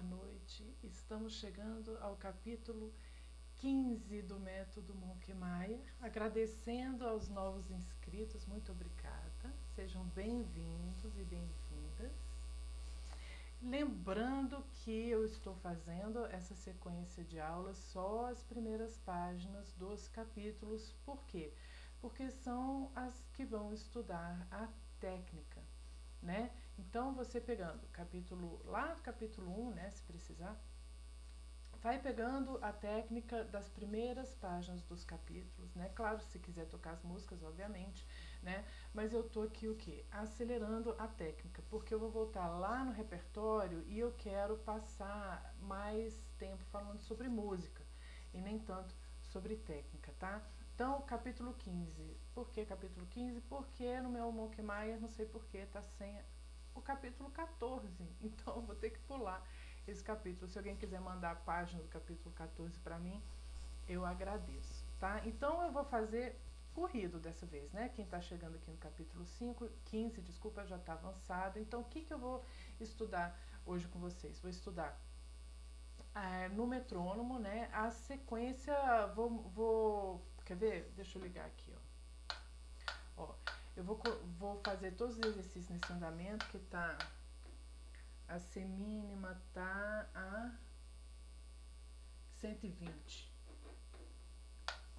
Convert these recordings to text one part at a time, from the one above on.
boa noite. Estamos chegando ao capítulo 15 do método Monkmeyer. Agradecendo aos novos inscritos, muito obrigada. Sejam bem-vindos e bem-vindas. Lembrando que eu estou fazendo essa sequência de aulas só as primeiras páginas dos capítulos. Por quê? Porque são as que vão estudar a técnica né? Então, você pegando capítulo, lá do capítulo 1, né, se precisar, vai pegando a técnica das primeiras páginas dos capítulos, né? Claro, se quiser tocar as músicas, obviamente, né? Mas eu tô aqui o quê? Acelerando a técnica, porque eu vou voltar lá no repertório e eu quero passar mais tempo falando sobre música e nem tanto sobre técnica, tá? Então, capítulo 15. Por que capítulo 15? Porque no meu Monkey Maia, não sei porquê, está sem o capítulo 14. Então, eu vou ter que pular esse capítulo. Se alguém quiser mandar a página do capítulo 14 para mim, eu agradeço, tá? Então, eu vou fazer corrido dessa vez, né? Quem está chegando aqui no capítulo 5, 15, desculpa, já está avançado. Então, o que, que eu vou estudar hoje com vocês? Vou estudar é, no metrônomo, né? A sequência, vou, vou Quer ver? Deixa eu ligar aqui, ó. Ó, eu vou, vou fazer todos os exercícios nesse andamento que tá... A C mínima tá a 120.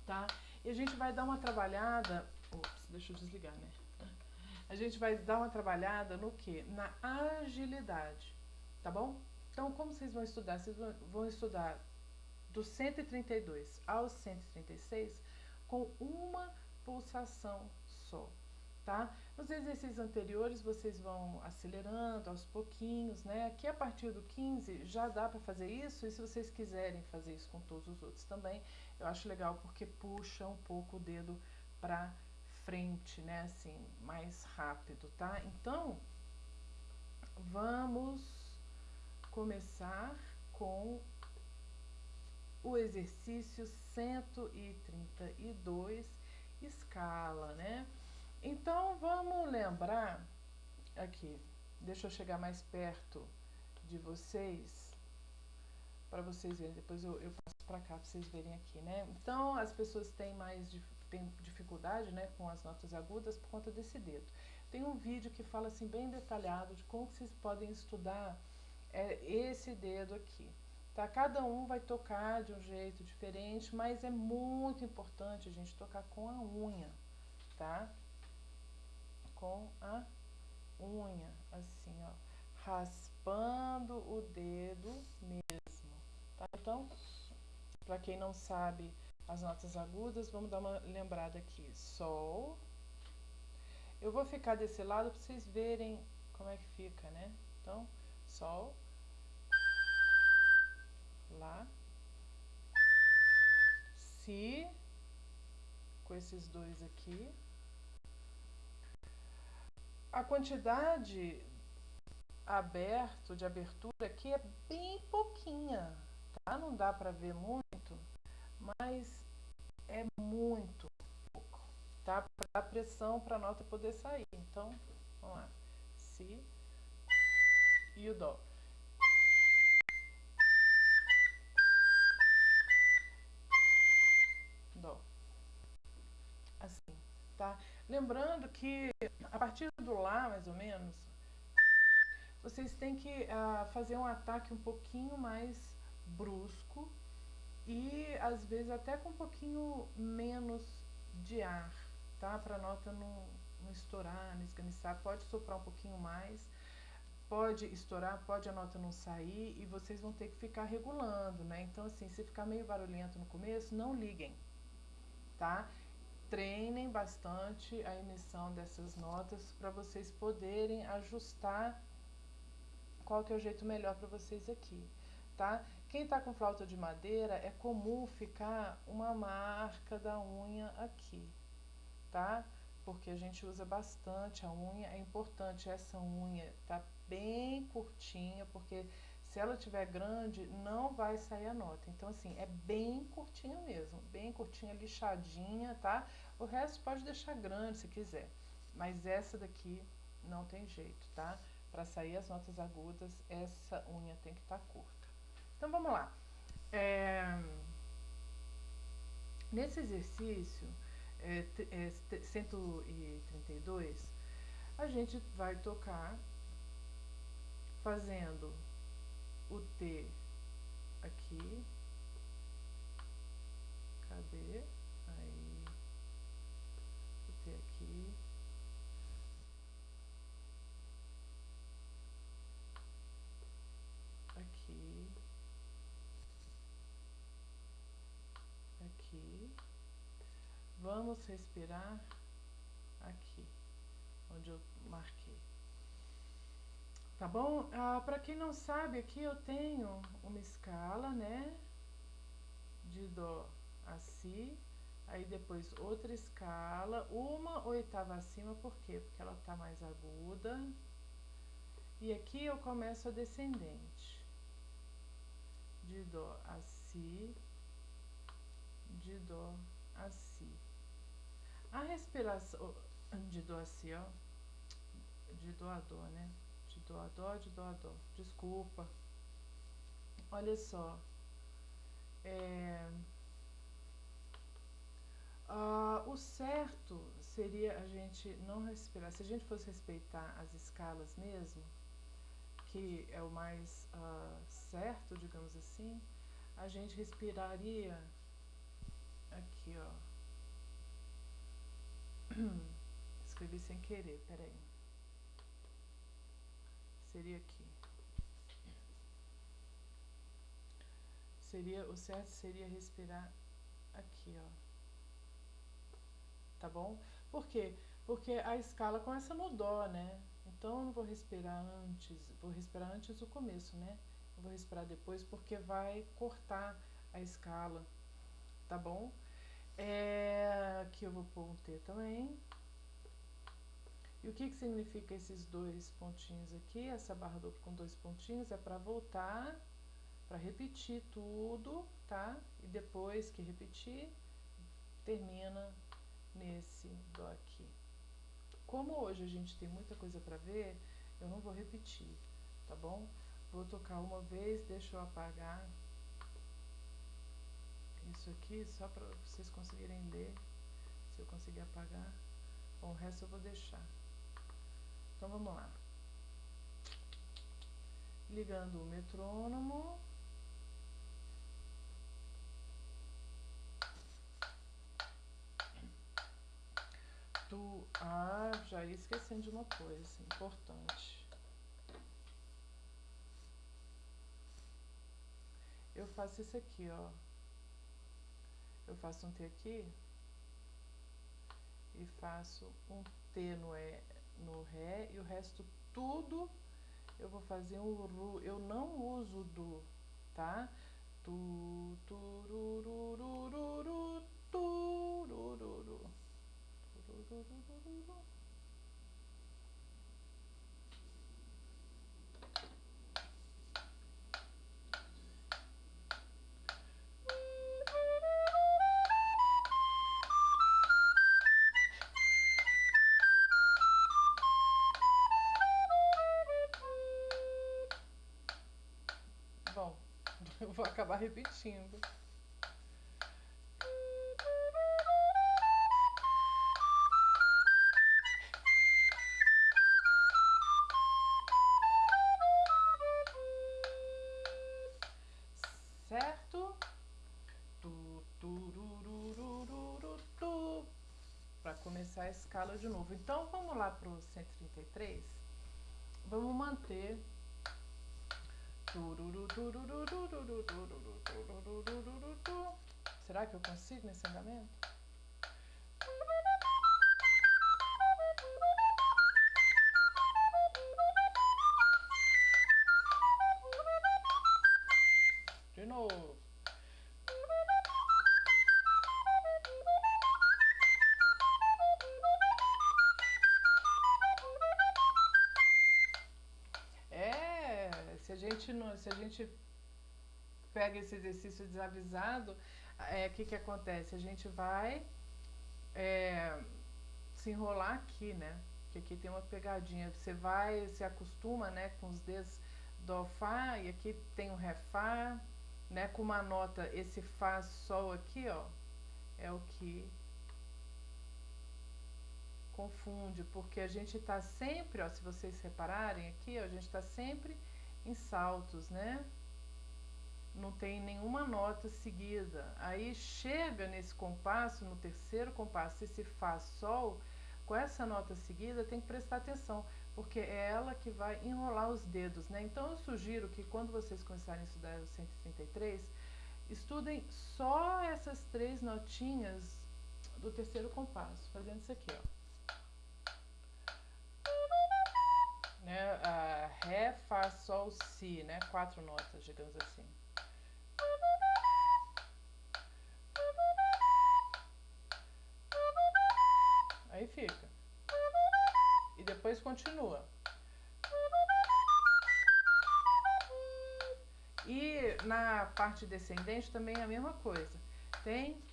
Tá? E a gente vai dar uma trabalhada... Ops, deixa eu desligar, né? A gente vai dar uma trabalhada no que? Na agilidade, tá bom? Então, como vocês vão estudar? Vocês vão estudar do 132 ao 136 com uma pulsação só, tá? Nos exercícios anteriores vocês vão acelerando aos pouquinhos, né? Aqui a partir do 15 já dá para fazer isso e se vocês quiserem fazer isso com todos os outros também, eu acho legal porque puxa um pouco o dedo para frente, né? Assim, mais rápido, tá? Então, vamos começar com o exercício 132, escala, né? Então, vamos lembrar, aqui, deixa eu chegar mais perto de vocês, para vocês verem, depois eu, eu passo para cá para vocês verem aqui, né? Então, as pessoas têm mais têm dificuldade, né, com as notas agudas por conta desse dedo. Tem um vídeo que fala, assim, bem detalhado de como vocês podem estudar é, esse dedo aqui. Tá? Cada um vai tocar de um jeito diferente, mas é muito importante a gente tocar com a unha, tá? Com a unha, assim, ó, raspando o dedo mesmo, tá? Então, para quem não sabe as notas agudas, vamos dar uma lembrada aqui. Sol. Eu vou ficar desse lado para vocês verem como é que fica, né? Então, sol, Lá. Si. Com esses dois aqui. A quantidade aberto, de abertura aqui é bem pouquinha, tá? Não dá para ver muito, mas é muito pouco, tá? Para dar pressão para a nota poder sair. Então, vamos lá. Si e o Dó. Dó. Assim, tá? Lembrando que a partir do Lá, mais ou menos, vocês têm que uh, fazer um ataque um pouquinho mais brusco e às vezes até com um pouquinho menos de ar, tá? Para a nota não, não estourar, não esganiçar. Pode soprar um pouquinho mais, pode estourar, pode a nota não sair e vocês vão ter que ficar regulando, né? Então, assim, se ficar meio barulhento no começo, não liguem, tá? Treinem bastante a emissão dessas notas para vocês poderem ajustar qual que é o jeito melhor para vocês aqui, tá? Quem está com flauta de madeira, é comum ficar uma marca da unha aqui, tá? Porque a gente usa bastante a unha, é importante essa unha tá bem curtinha, porque se ela tiver grande, não vai sair a nota. Então, assim, é bem curtinha mesmo, bem curtinha, lixadinha, tá? O resto pode deixar grande se quiser, mas essa daqui não tem jeito, tá? Para sair as notas agudas, essa unha tem que estar tá curta. Então vamos lá. É, nesse exercício é, é, 132, a gente vai tocar fazendo o T aqui. Cadê? Aí. O T aqui. Aqui. Aqui. Vamos respirar aqui, onde eu marquei. Tá bom? Ah, Para quem não sabe, aqui eu tenho uma escala, né? De Dó a Si. Aí depois outra escala, uma oitava acima, por quê? Porque ela tá mais aguda. E aqui eu começo a descendente. De Dó a Si. De Dó a Si. A respiração de Dó a Si, ó. De Dó a Dó, né? De dó a dó, de dó a dó. Desculpa. Olha só. É, uh, o certo seria a gente não respirar. Se a gente fosse respeitar as escalas mesmo, que é o mais uh, certo, digamos assim, a gente respiraria aqui, ó. Escrevi sem querer, peraí seria aqui. Seria, o certo seria respirar aqui, ó. Tá bom? Por quê? Porque a escala começa no dó, né? Então eu não vou respirar antes, vou respirar antes o começo, né? Eu vou respirar depois porque vai cortar a escala, tá bom? É, aqui eu vou pôr um T também. E o que, que significa esses dois pontinhos aqui? Essa barra dupla com dois pontinhos é para voltar, para repetir tudo, tá? E depois que repetir, termina nesse dó aqui. Como hoje a gente tem muita coisa para ver, eu não vou repetir, tá bom? Vou tocar uma vez, deixa eu apagar isso aqui, só para vocês conseguirem ler, se eu conseguir apagar. Bom, o resto eu vou deixar. Então vamos lá. Ligando o metrônomo. Tu, ah, já ia esquecendo de uma coisa importante. Eu faço isso aqui, ó. Eu faço um T aqui e faço um T no E no Ré e o resto tudo eu vou fazer um Ru. Eu não uso do, tá? Tu, tururururu, turururu, turururu. Vou acabar repetindo. Certo? Tu, turururururu, tu. Para começar a escala de novo. Então, vamos lá para o 133. Vamos manter Será que eu consigo nesse andamento? Gente não, se a gente pega esse exercício desavisado, o é, que, que acontece? A gente vai é, se enrolar aqui, né? porque aqui tem uma pegadinha. Você vai, se acostuma, né, com os dedos do Fá, e aqui tem o Ré Fá, né, com uma nota, esse Fá Sol aqui, ó, é o que confunde, porque a gente está sempre, ó, se vocês repararem aqui, ó, a gente está sempre em saltos, né? Não tem nenhuma nota seguida. Aí chega nesse compasso, no terceiro compasso, esse Fá Sol, com essa nota seguida, tem que prestar atenção, porque é ela que vai enrolar os dedos, né? Então eu sugiro que quando vocês começarem a estudar o 133, estudem só essas três notinhas do terceiro compasso, fazendo isso aqui, ó. Né? A Ré, Fá, Sol, Si, né? Quatro notas, digamos assim. Aí fica. E depois continua. E na parte descendente também é a mesma coisa. Tem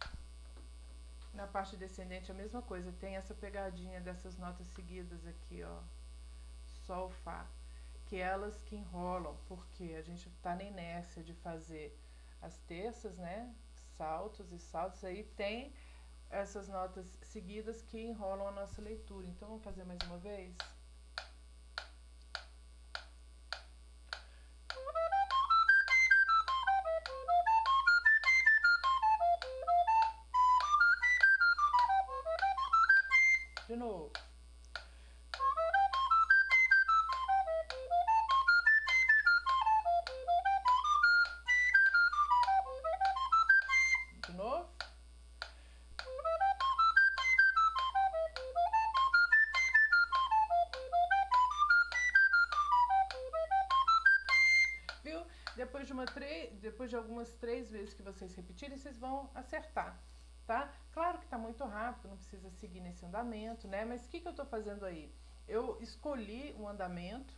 na parte descendente a mesma coisa, tem essa pegadinha dessas notas seguidas aqui, ó. Sol, Fá, que elas que enrolam, porque a gente está na inércia de fazer as terças, né? Saltos e saltos, aí tem essas notas seguidas que enrolam a nossa leitura. Então, vamos fazer mais uma vez? De novo. Depois de, uma depois de algumas três vezes que vocês repetirem, vocês vão acertar, tá? Claro que está muito rápido, não precisa seguir nesse andamento, né? Mas o que, que eu estou fazendo aí? Eu escolhi um andamento,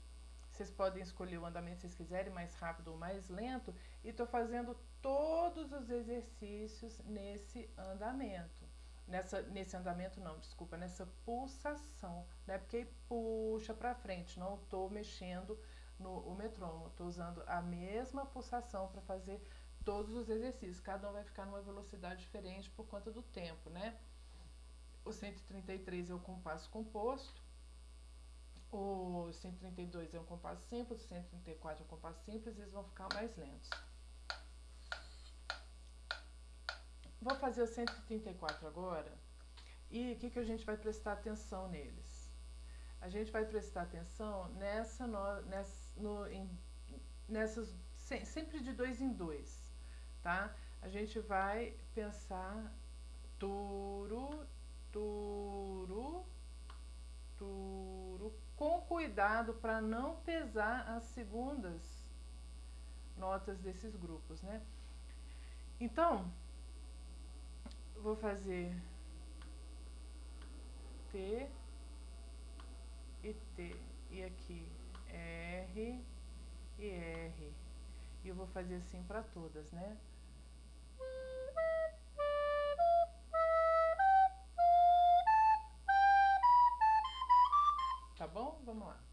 vocês podem escolher o andamento se vocês quiserem, mais rápido ou mais lento, e estou fazendo todos os exercícios nesse andamento. Nessa, nesse andamento não, desculpa, nessa pulsação, né? Porque puxa para frente, não estou mexendo no o metrônomo, estou usando a mesma pulsação para fazer todos os exercícios. Cada um vai ficar numa velocidade diferente por conta do tempo, né? O 133 é o compasso composto, o 132 é um compasso simples, o 134 é um compasso simples, eles vão ficar mais lentos. Vou fazer o 134 agora. E o que, que a gente vai prestar atenção neles? A gente vai prestar atenção nessa, no, nessa, no, em, nessas, sempre de dois em dois, tá? A gente vai pensar turo, turo, turo, com cuidado para não pesar as segundas notas desses grupos, né? Então, vou fazer T e T e aqui R e R e eu vou fazer assim para todas, né? Tá bom? Vamos lá.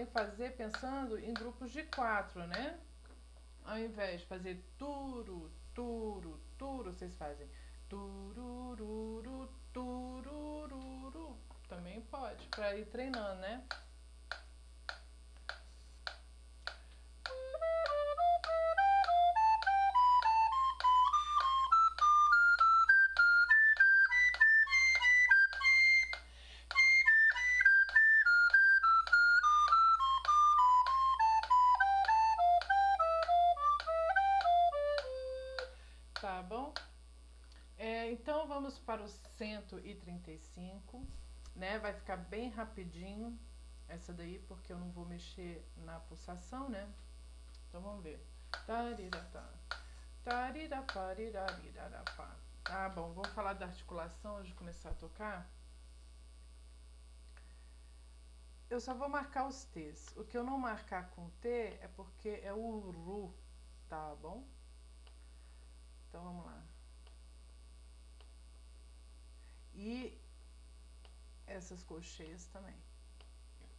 Podem fazer pensando em grupos de quatro, né? Ao invés de fazer turo, turo, turo, vocês fazem turururu, turururu. Também pode, para ir treinando, né? Vamos para o 135, né? Vai ficar bem rapidinho essa daí, porque eu não vou mexer na pulsação, né? Então vamos ver. Tariratá, Tá bom, vamos falar da articulação antes de começar a tocar? Eu só vou marcar os T's. O que eu não marcar com T é porque é o RU, tá bom? Então vamos lá. E essas colcheias também.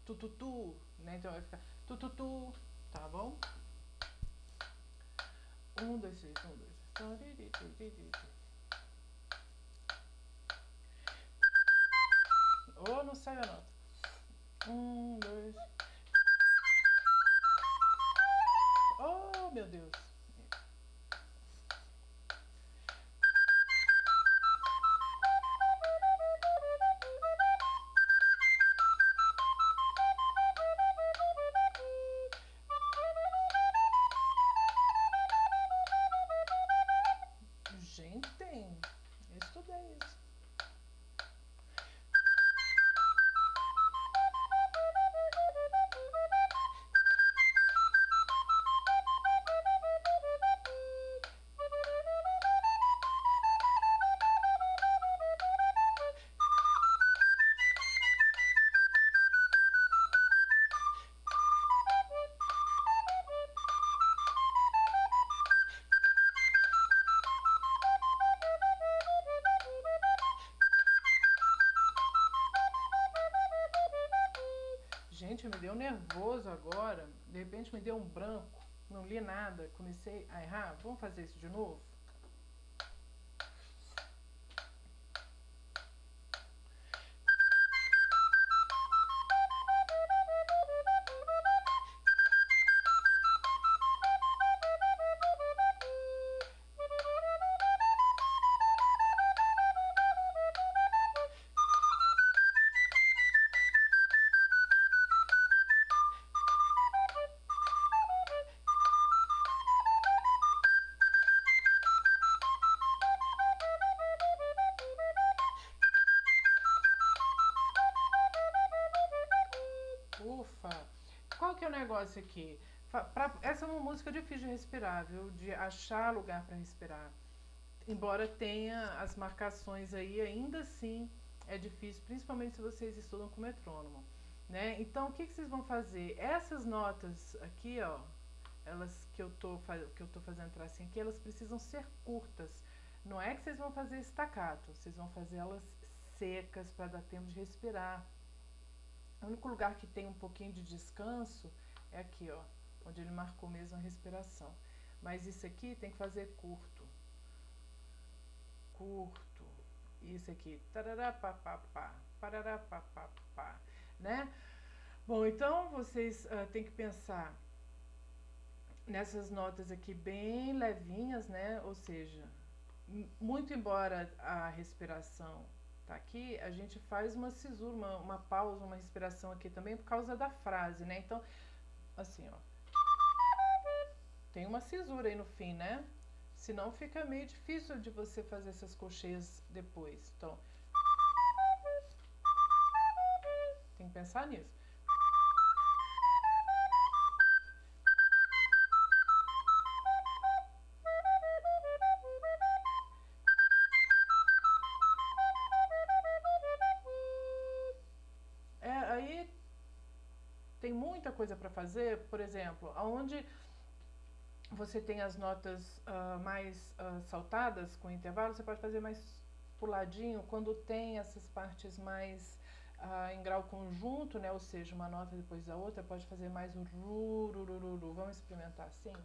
Tututu, né? Então vai ficar tututu, tá bom? Um, dois, três, um, dois, três. Oh, não sai a nota. Um, dois. Oh, meu Deus. Nervoso agora. De repente me deu um branco. Não li nada. Comecei a errar. Vamos fazer isso de novo? Negócio aqui. Pra, essa é uma música difícil de respirar, viu? De achar lugar para respirar. Embora tenha as marcações aí, ainda assim é difícil, principalmente se vocês estudam com metrônomo. Né? Então, o que, que vocês vão fazer? Essas notas aqui, ó, elas que eu tô, que eu tô fazendo tracinho aqui, elas precisam ser curtas. Não é que vocês vão fazer estacato, vocês vão fazer elas secas para dar tempo de respirar. O único lugar que tem um pouquinho de descanso é aqui, ó, onde ele marcou mesmo a respiração. Mas isso aqui tem que fazer curto. Curto. Isso aqui. Tarará, pá, pá, pá. Parará, pá, pá, pá. Né? Bom, então vocês uh, têm que pensar nessas notas aqui bem levinhas, né? Ou seja, muito embora a respiração tá aqui, a gente faz uma cisura, uma, uma pausa, uma respiração aqui também por causa da frase, né? Então, assim, ó. Tem uma cisura aí no fim, né? Senão fica meio difícil de você fazer essas colcheias depois. Então, tem que pensar nisso. Coisa para fazer, por exemplo, aonde você tem as notas uh, mais uh, saltadas com intervalo, você pode fazer mais puladinho. Quando tem essas partes mais uh, em grau conjunto, né, ou seja, uma nota depois da outra, pode fazer mais um ru, ru, ru, ru. Vamos experimentar assim?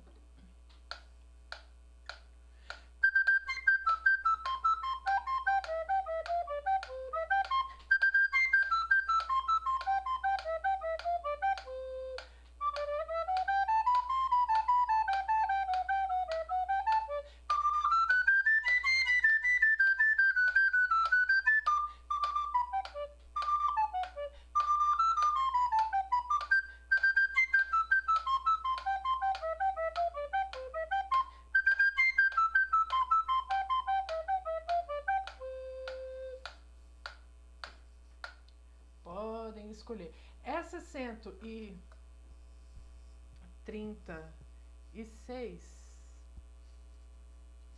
Escolher. Essa 136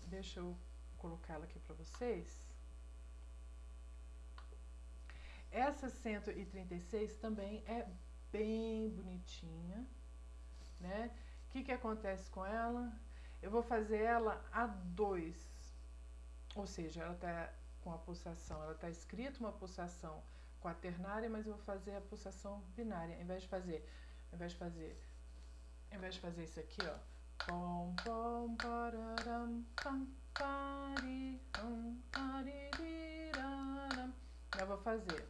deixa eu colocar ela aqui para vocês. Essa 136 também é bem bonitinha, né? O que, que acontece com ela? Eu vou fazer ela a 2, ou seja, ela está com a pulsação, ela está escrita uma pulsação quaternária, mas eu vou fazer a pulsação binária, ao invés de fazer, ao invés de fazer, ao invés de fazer isso aqui, ó, pom pom pararam pam pari pam paririram, eu vou fazer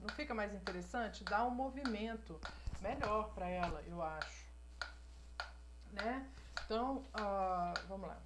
não fica mais interessante? Dá um movimento melhor para ela, eu acho. Né? Então, uh, vamos lá.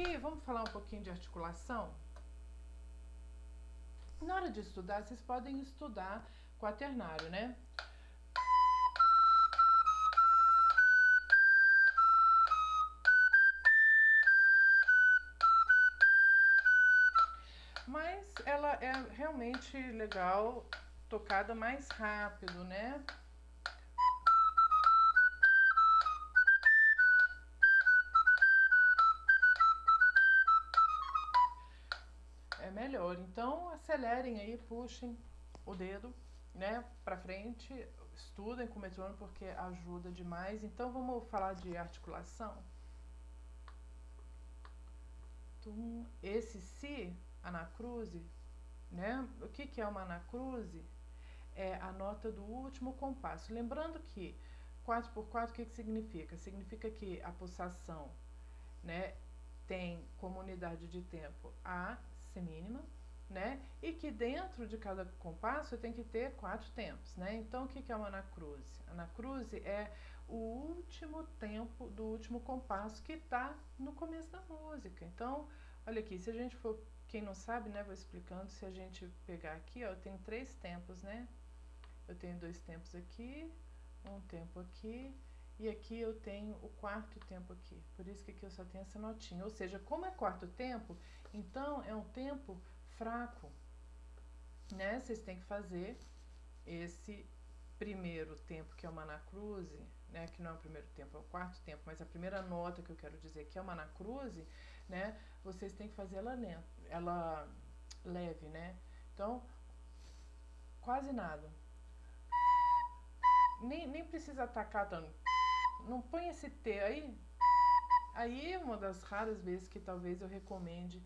Aqui, vamos falar um pouquinho de articulação? Na hora de estudar, vocês podem estudar quaternário, né? Mas ela é realmente legal, tocada mais rápido, né? Acelerem aí, puxem o dedo, né, para frente, estudem com o metrônomo porque ajuda demais. Então vamos falar de articulação. Esse si, anacruze, né? O que, que é uma anacruze? É a nota do último compasso. Lembrando que 4 por 4 o que, que significa? Significa que a pulsação né, tem como unidade de tempo a semínima, né? E que dentro de cada compasso tem que ter quatro tempos, né? Então, o que é uma anacruze? Anacruze é o último tempo do último compasso que está no começo da música. Então, olha aqui, se a gente for, quem não sabe, né, vou explicando, se a gente pegar aqui, ó, eu tenho três tempos, né? Eu tenho dois tempos aqui, um tempo aqui, e aqui eu tenho o quarto tempo aqui. Por isso que aqui eu só tenho essa notinha. Ou seja, como é quarto tempo, então é um tempo fraco, né? Vocês têm que fazer esse primeiro tempo que é uma anacruze, né? Que não é o primeiro tempo, é o quarto tempo, mas a primeira nota que eu quero dizer que é uma anacruze, né? Vocês têm que fazer ela, ela leve, né? Então, quase nada. Nem, nem precisa atacar tanto. Não põe esse T aí. Aí é uma das raras vezes que talvez eu recomende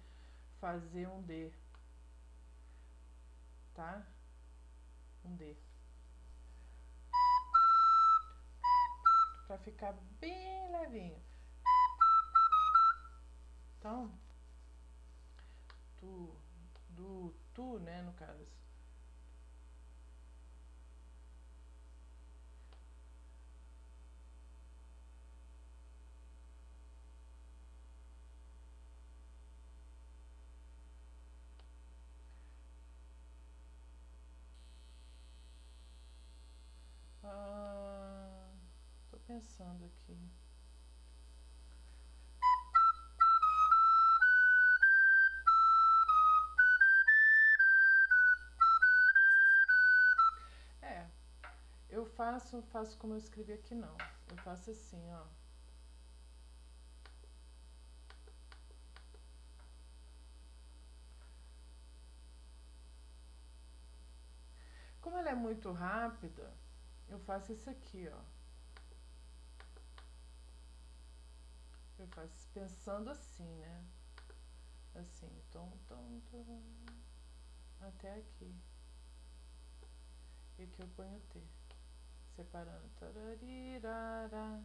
fazer um D tá? Um D. Pra ficar bem levinho. Então, tu, do, tu, né, no caso. Pensando aqui. É, eu faço, faço como eu escrevi aqui não. Eu faço assim, ó. Como ela é muito rápida, eu faço isso aqui, ó. eu faço pensando assim, né? Assim, tom, tom, tom, até aqui. E aqui eu ponho T, separando. Tararirara,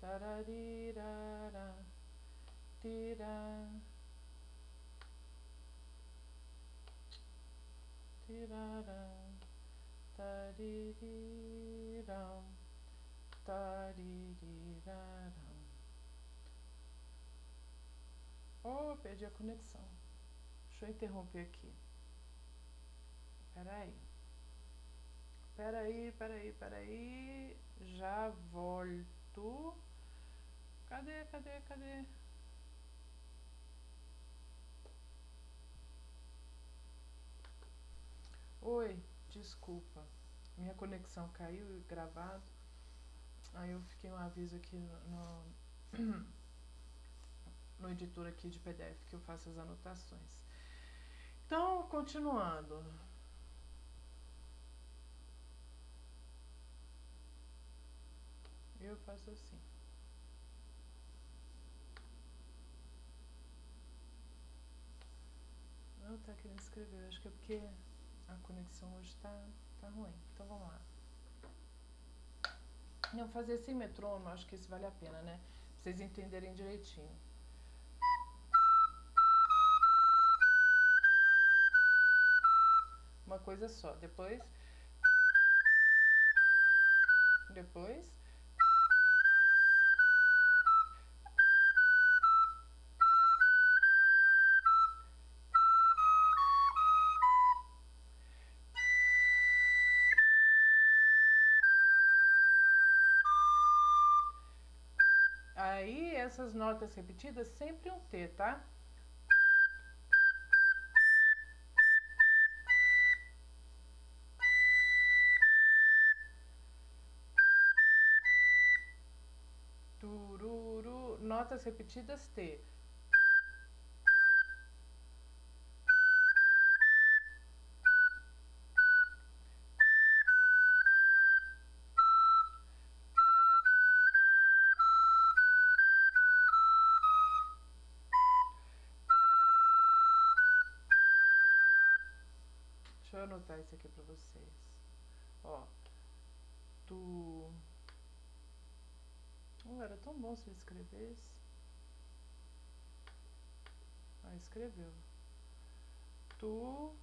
tararirara, tira, tirara, taririram, taririram. perdi a conexão. Deixa eu interromper aqui. Peraí. Peraí, peraí, peraí. Já volto. Cadê, cadê, cadê? Oi, desculpa. Minha conexão caiu gravado. Aí eu fiquei um aviso aqui no, no, no editor aqui de PDF que eu faço as anotações. Então, continuando. Eu faço assim. Não tá querendo escrever, acho que é porque a conexão hoje tá, tá ruim. Então vamos lá. Não, fazer sem metrônomo, acho que isso vale a pena, né? Pra vocês entenderem direitinho. Uma coisa só. Depois. Depois. Aí, essas notas repetidas, sempre um T, tá? Notas repetidas T. Deixa eu anotar isso aqui pra vocês. Ó. Tu. Tão bom se ele escrevesse. Ah, escreveu. Tu.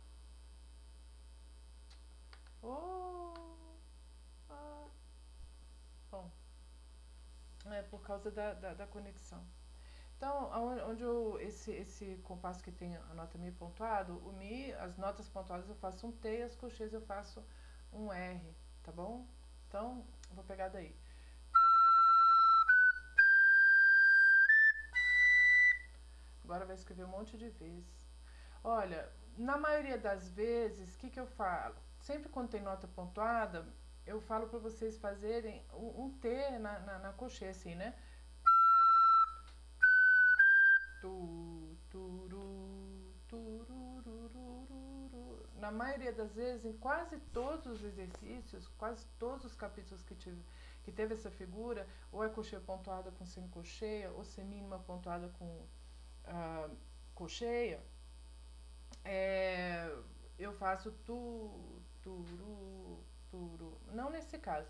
Oh. Ah. Bom. É por causa da, da, da conexão. Então, onde eu, esse, esse compasso que tem a nota Mi pontuado, o Mi, as notas pontuadas eu faço um T as cocheias eu faço um R, tá bom? Então, vou pegar daí. Agora vai escrever um monte de vezes. Olha, na maioria das vezes, o que, que eu falo? Sempre quando tem nota pontuada, eu falo para vocês fazerem um, um T na, na, na cocheia, assim, né? Tu, turu, turururururu. Na maioria das vezes, em quase todos os exercícios, quase todos os capítulos que, tive, que teve essa figura, ou é cocheia pontuada com semicocheia, ou semínima pontuada com uh, cocheia, é, eu faço tu, turu, turu. Não nesse caso.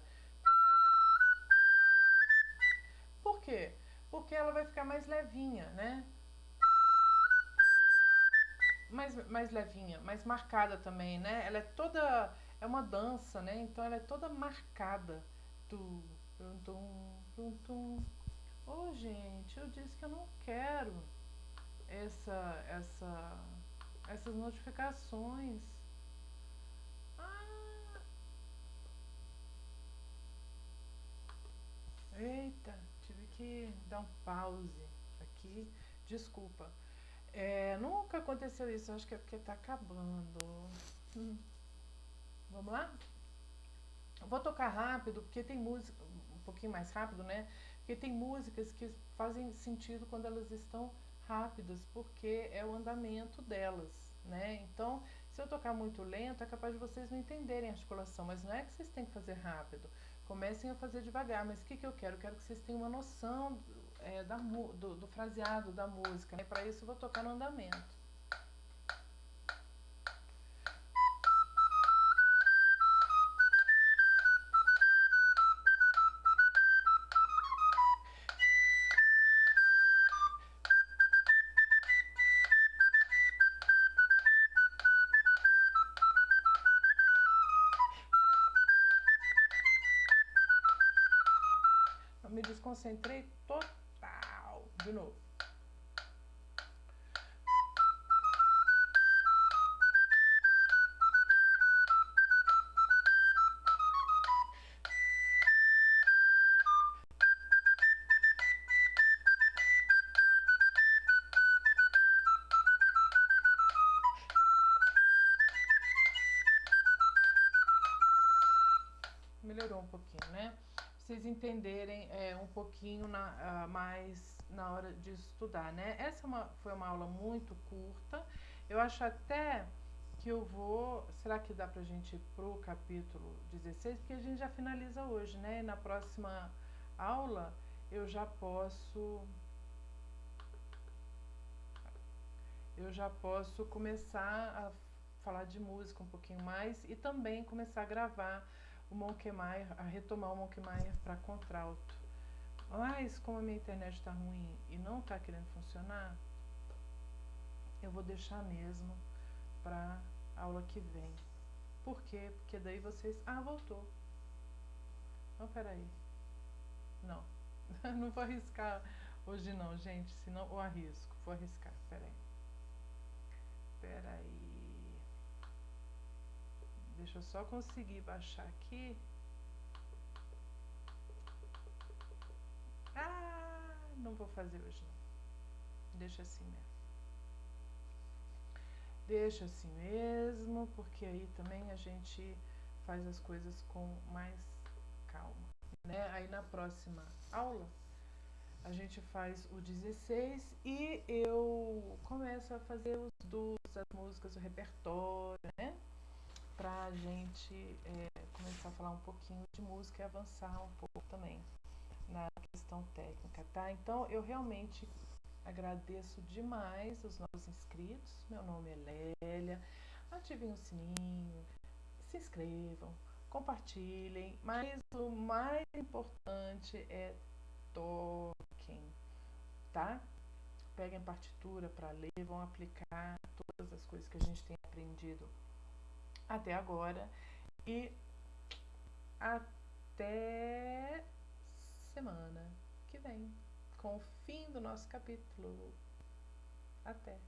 Por quê? Porque ela vai ficar mais levinha, né? mais, mais levinha, mais marcada também, né? Ela é toda. É uma dança, né? Então ela é toda marcada. Tu, tum, tum, tum. Ô, oh, gente, eu disse que eu não quero essa, essa, essas notificações. Ah. Eita, tive que dar um pause aqui. Desculpa. É, nunca aconteceu isso, acho que é porque tá acabando. Hum. Vamos lá? Vou tocar rápido, porque tem música, um pouquinho mais rápido, né? Porque tem músicas que fazem sentido quando elas estão rápidas, porque é o andamento delas, né? Então, se eu tocar muito lento, é capaz de vocês não entenderem a articulação, mas não é que vocês têm que fazer rápido. Comecem a fazer devagar, mas o que, que eu quero? Eu quero que vocês tenham uma noção é, da, do, do, fraseado da música. Né? Para isso eu vou tocar no andamento. desconcentrei total. De novo. melhorou um pouquinho, né? Vocês entenderem é, um pouquinho na, uh, mais na hora de estudar, né? Essa é uma, foi uma aula muito curta. Eu acho até que eu vou. Será que dá pra gente ir pro capítulo 16? Porque a gente já finaliza hoje, né? E na próxima aula eu já posso. Eu já posso começar a falar de música um pouquinho mais e também começar a gravar o Monkmeyer, a retomar o Monkmeyer para contralto. Mas como a minha internet está ruim e não está querendo funcionar, eu vou deixar mesmo para aula que vem. Por quê? Porque daí vocês... Ah, voltou. Não, peraí. Não. não vou arriscar hoje não, gente. Senão eu arrisco. Vou arriscar. Peraí. Peraí. Deixa eu só conseguir baixar aqui. Ah, não vou fazer hoje não. Deixa assim mesmo. Deixa assim mesmo, porque aí também a gente faz as coisas com mais calma, né? Aí na próxima aula a gente faz o 16 e eu começo a fazer os dos, as músicas, o repertório, né? Pra gente é, começar a falar um pouquinho de música e avançar um pouco também na questão técnica, tá? Então eu realmente agradeço demais os novos inscritos. Meu nome é Lélia. Ativem o sininho, se inscrevam, compartilhem, mas o mais importante é toquem, tá? Peguem partitura para ler, vão aplicar todas as coisas que a gente tem aprendido até agora e até semana que vem com o fim do nosso capítulo. Até!